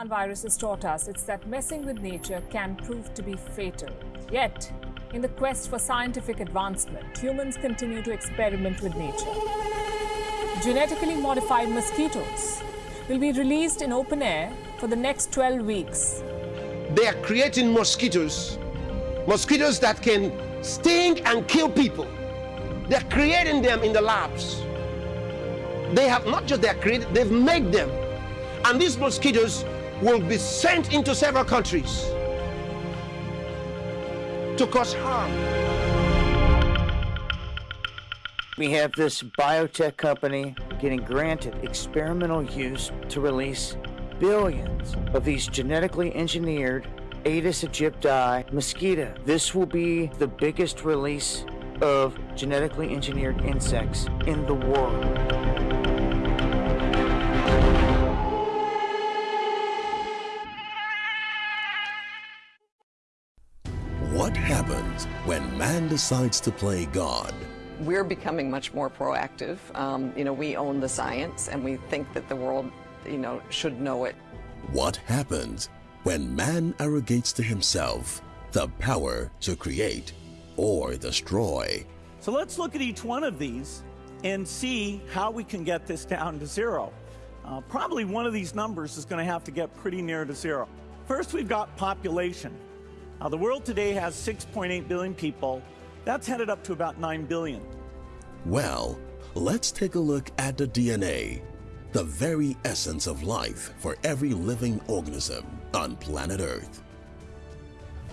Wuhan virus has taught us, it's that messing with nature can prove to be fatal. Yet, in the quest for scientific advancement, humans continue to experiment with nature. Genetically modified mosquitoes will be released in open air for the next 12 weeks. They are creating mosquitoes, mosquitoes that can sting and kill people. They're creating them in the labs. They have not just they're created, they've made them. And these mosquitoes will be sent into several countries to cause harm. We have this biotech company getting granted experimental use to release billions of these genetically engineered Aedes aegypti mosquito. This will be the biggest release of genetically engineered insects in the world. When man decides to play God? We're becoming much more proactive. Um, you know, we own the science and we think that the world, you know, should know it. What happens when man arrogates to himself the power to create or destroy? So let's look at each one of these and see how we can get this down to zero. Uh, probably one of these numbers is going to have to get pretty near to zero. First, we've got population. Now, the world today has 6.8 billion people. That's headed up to about 9 billion. Well, let's take a look at the DNA, the very essence of life for every living organism on planet Earth.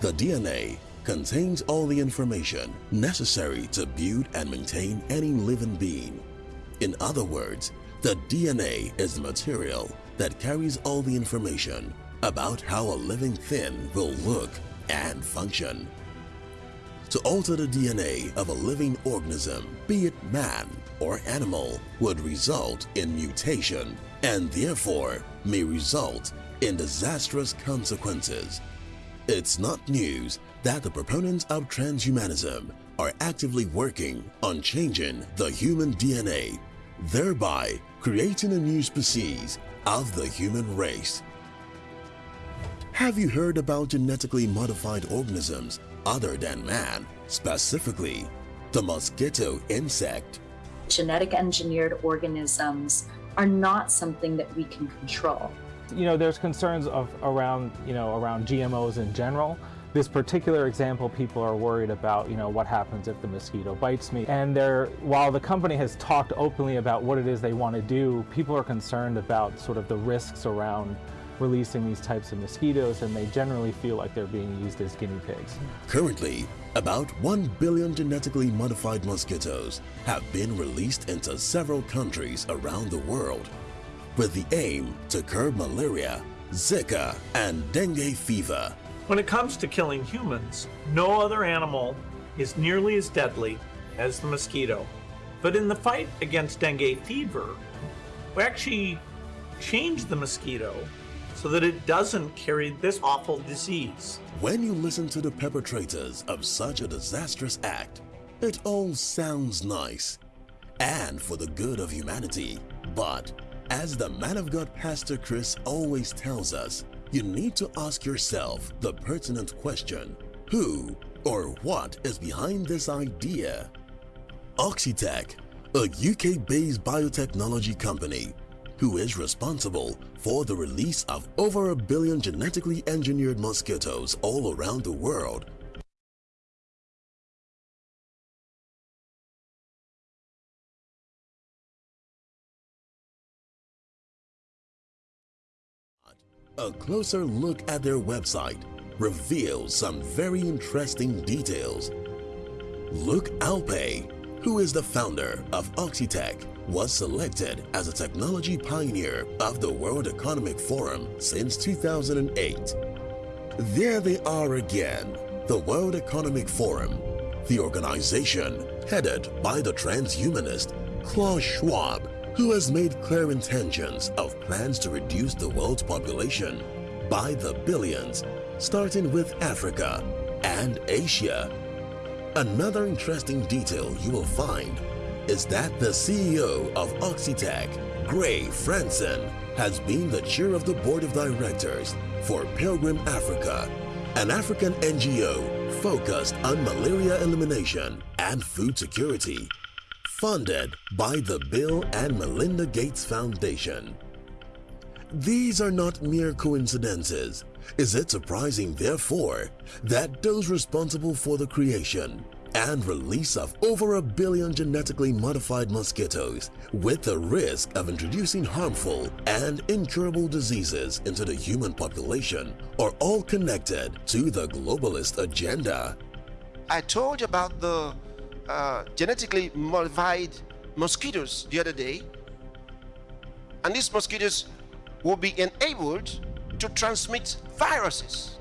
The DNA contains all the information necessary to build and maintain any living being. In other words, the DNA is the material that carries all the information about how a living thing will look and function. To alter the DNA of a living organism, be it man or animal, would result in mutation and therefore may result in disastrous consequences. It's not news that the proponents of transhumanism are actively working on changing the human DNA, thereby creating a new species of the human race. Have you heard about genetically modified organisms other than man, specifically the mosquito insect? Genetic engineered organisms are not something that we can control. You know, there's concerns of around, you know, around GMOs in general. This particular example, people are worried about, you know, what happens if the mosquito bites me. And they're, while the company has talked openly about what it is they want to do, people are concerned about sort of the risks around releasing these types of mosquitoes and they generally feel like they're being used as guinea pigs. Currently, about 1 billion genetically modified mosquitoes have been released into several countries around the world with the aim to curb malaria, Zika, and dengue fever. When it comes to killing humans, no other animal is nearly as deadly as the mosquito. But in the fight against dengue fever, we actually changed the mosquito so that it doesn't carry this awful disease. When you listen to the perpetrators of such a disastrous act, it all sounds nice and for the good of humanity. But as the man of God Pastor Chris always tells us, you need to ask yourself the pertinent question, who or what is behind this idea? Oxitec, a UK-based biotechnology company, who is responsible for the release of over a billion genetically engineered mosquitoes all around the world A closer look at their website reveals some very interesting details. Luke Alphey, who is the founder of Oxitec, was selected as a technology pioneer of the World Economic Forum since 2008. There they are again, the World Economic Forum, the organization headed by the transhumanist Klaus Schwab, who has made clear intentions of plans to reduce the world's population by the billions, starting with Africa and Asia. Another interesting detail you will find is that the CEO of Oxitec, Grey Frandsen has been the chair of the board of directors for Pilgrim Africa, an African NGO focused on malaria elimination and food security, funded by the Bill and Melinda Gates Foundation. These are not mere coincidences. Is it surprising, therefore, that those responsible for the creation and release of over a billion genetically modified mosquitoes with the risk of introducing harmful and incurable diseases into the human population are all connected to the globalist agenda? I told you about the uh, genetically modified mosquitoes the other day. And these mosquitoes will be enabled to transmit viruses,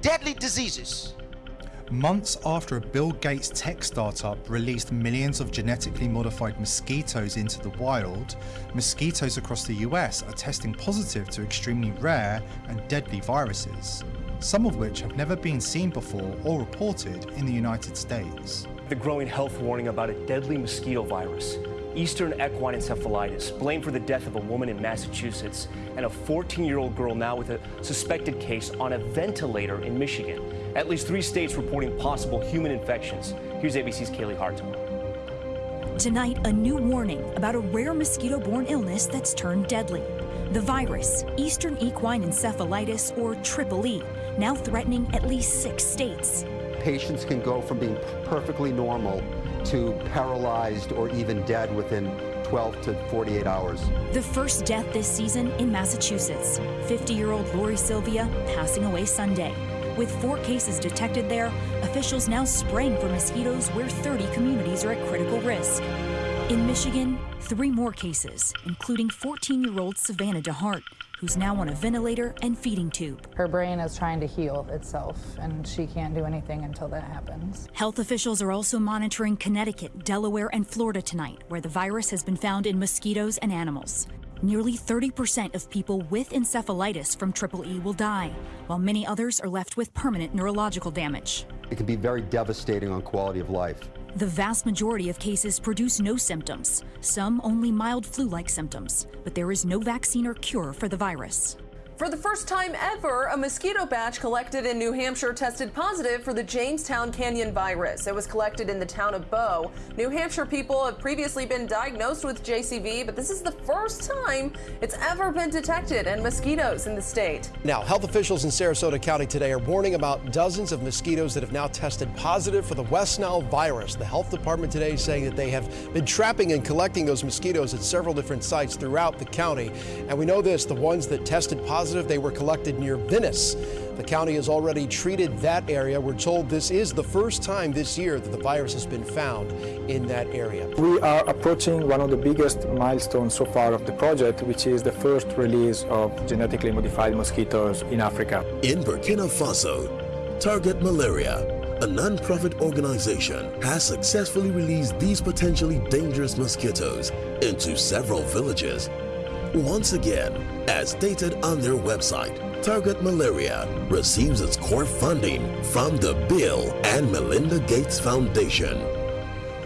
deadly diseases. Months after a Bill Gates tech startup released millions of genetically modified mosquitoes into the wild, mosquitoes across the US are testing positive to extremely rare and deadly viruses, some of which have never been seen before or reported in the United States. The growing health warning about a deadly mosquito virus, Eastern equine encephalitis, blamed for the death of a woman in Massachusetts, and a 14 year old girl now with a suspected case on a ventilator in Michigan. At least three states reporting possible human infections. Here's ABC's Kaylee Hartung. Tonight, a new warning about a rare mosquito borne illness that's turned deadly. The virus, Eastern equine encephalitis, or Triple E, now threatening at least six states. Patients can go from being perfectly normal to paralyzed or even dead within 12 to 48 hours. The first death this season in Massachusetts 50 year old Lori Sylvia passing away Sunday. With four cases detected there, officials now spraying for mosquitoes where 30 communities are at critical risk. In Michigan, three more cases, including 14 year old Savannah DeHart, who's now on a ventilator and feeding tube. Her brain is trying to heal itself, and she can't do anything until that happens. Health officials are also monitoring Connecticut, Delaware, and Florida tonight, where the virus has been found in mosquitoes and animals. Nearly 30% of people with encephalitis from Triple E will die, while many others are left with permanent neurological damage. It can be very devastating on quality of life. The vast majority of cases produce no symptoms, some only mild flu like symptoms, but there is no vaccine or cure for the virus. For the first time ever, a mosquito batch collected in New Hampshire tested positive for the Jamestown Canyon virus. It was collected in the town of Bow. New Hampshire people have previously been diagnosed with JCV, but this is the first time it's ever been detected in mosquitoes in the state. Now, health officials in Sarasota County today are warning about dozens of mosquitoes that have now tested positive for the West Nile virus. The health department today is saying that they have been trapping and collecting those mosquitoes at several different sites throughout the county. And we know this, the ones that tested positive positive. They were collected near Venice. The county has already treated that area. We're told this is the first time this year that the virus has been found in that area. We are approaching one of the biggest milestones so far of the project, which is the first release of genetically modified mosquitoes in Africa. In Burkina Faso, Target Malaria, a non-profit organization, has successfully released these potentially dangerous mosquitoes into several villages once again, as stated on their website, Target Malaria receives its core funding from the Bill and Melinda Gates Foundation.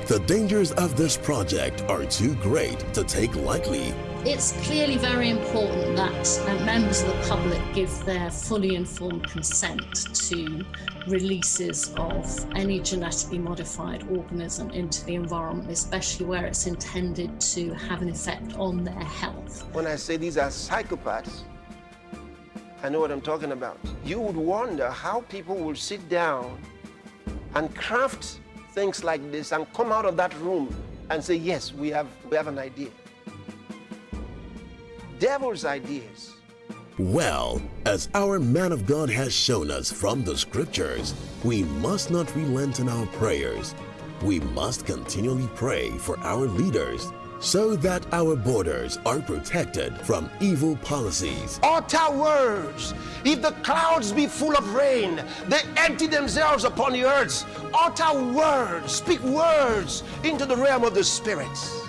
The dangers of this project are too great to take lightly. It's clearly very important that uh, members of the public give their fully informed consent to releases of any genetically modified organism into the environment, especially where it's intended to have an effect on their health. When I say these are psychopaths, I know what I'm talking about. You would wonder how people will sit down and craft things like this and come out of that room and say, yes, we have, we have an idea. Devil's ideas. Well, as our man of God has shown us from the scriptures, we must not relent in our prayers. We must continually pray for our leaders so that our borders are protected from evil policies. Utter words. If the clouds be full of rain, they empty themselves upon the earth. Utter words. Speak words into the realm of the spirits.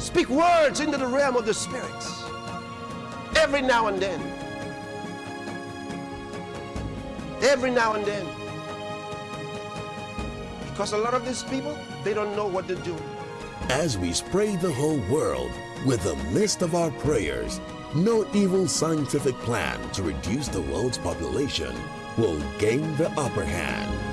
Speak words into the realm of the spirits every now and then. Every now and then. Because a lot of these people, they don't know what to do. As we spray the whole world, With the mist of our prayers, no evil scientific plan to reduce the world's population will gain the upper hand.